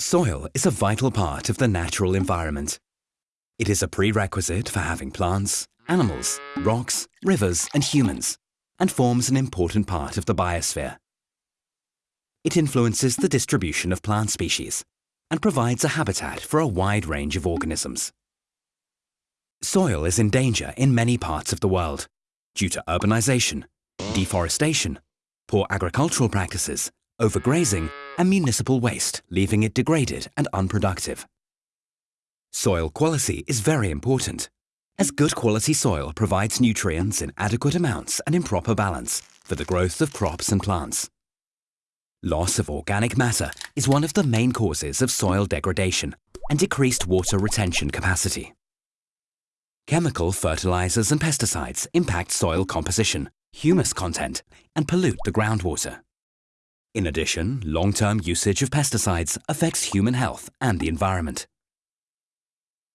Soil is a vital part of the natural environment. It is a prerequisite for having plants, animals, rocks, rivers and humans, and forms an important part of the biosphere. It influences the distribution of plant species and provides a habitat for a wide range of organisms. Soil is in danger in many parts of the world due to urbanization, deforestation, poor agricultural practices, overgrazing and municipal waste, leaving it degraded and unproductive. Soil quality is very important, as good quality soil provides nutrients in adequate amounts and in proper balance for the growth of crops and plants. Loss of organic matter is one of the main causes of soil degradation and decreased water retention capacity. Chemical fertilizers and pesticides impact soil composition, humus content, and pollute the groundwater. In addition, long-term usage of pesticides affects human health and the environment.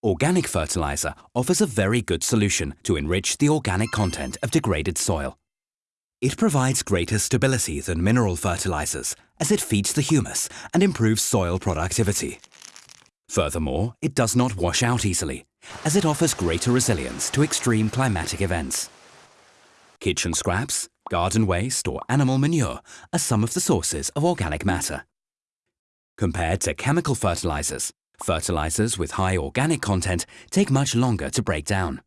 Organic fertilizer offers a very good solution to enrich the organic content of degraded soil. It provides greater stability than mineral fertilizers as it feeds the humus and improves soil productivity. Furthermore, it does not wash out easily, as it offers greater resilience to extreme climatic events. Kitchen scraps, garden waste or animal manure are some of the sources of organic matter. Compared to chemical fertilizers, fertilizers with high organic content take much longer to break down.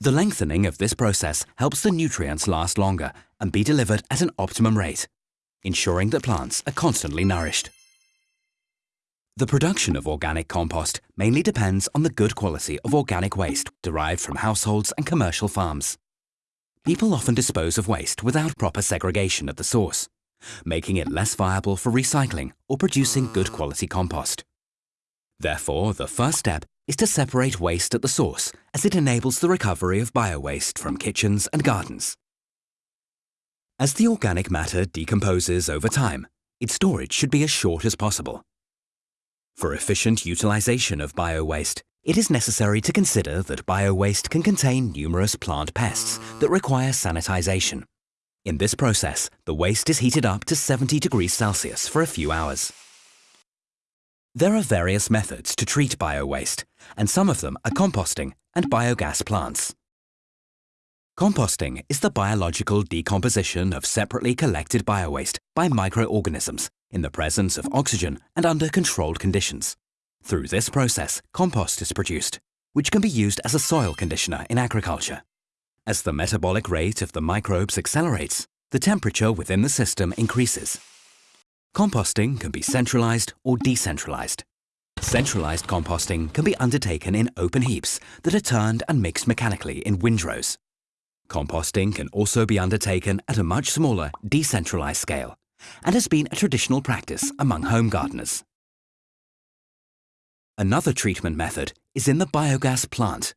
The lengthening of this process helps the nutrients last longer and be delivered at an optimum rate, ensuring that plants are constantly nourished. The production of organic compost mainly depends on the good quality of organic waste derived from households and commercial farms. People often dispose of waste without proper segregation at the source, making it less viable for recycling or producing good quality compost. Therefore, the first step is to separate waste at the source as it enables the recovery of biowaste from kitchens and gardens. As the organic matter decomposes over time, its storage should be as short as possible. For efficient utilization of biowaste, it is necessary to consider that biowaste can contain numerous plant pests that require sanitization. In this process, the waste is heated up to 70 degrees Celsius for a few hours. There are various methods to treat biowaste, and some of them are composting and biogas plants. Composting is the biological decomposition of separately collected biowaste by microorganisms in the presence of oxygen and under controlled conditions. Through this process, compost is produced, which can be used as a soil conditioner in agriculture. As the metabolic rate of the microbes accelerates, the temperature within the system increases, Composting can be centralized or decentralized. Centralized composting can be undertaken in open heaps that are turned and mixed mechanically in windrows. Composting can also be undertaken at a much smaller, decentralized scale and has been a traditional practice among home gardeners. Another treatment method is in the biogas plant,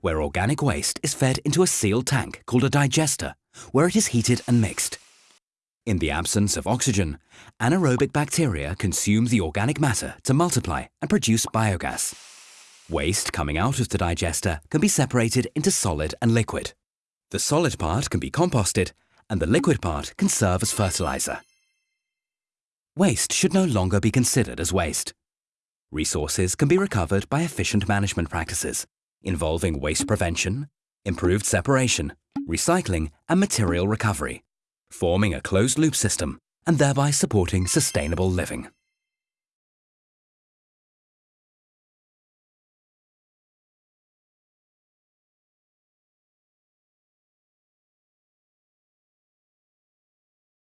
where organic waste is fed into a sealed tank called a digester, where it is heated and mixed. In the absence of oxygen, anaerobic bacteria consume the organic matter to multiply and produce biogas. Waste coming out of the digester can be separated into solid and liquid. The solid part can be composted and the liquid part can serve as fertilizer. Waste should no longer be considered as waste. Resources can be recovered by efficient management practices involving waste prevention, improved separation, recycling and material recovery forming a closed-loop system and thereby supporting sustainable living.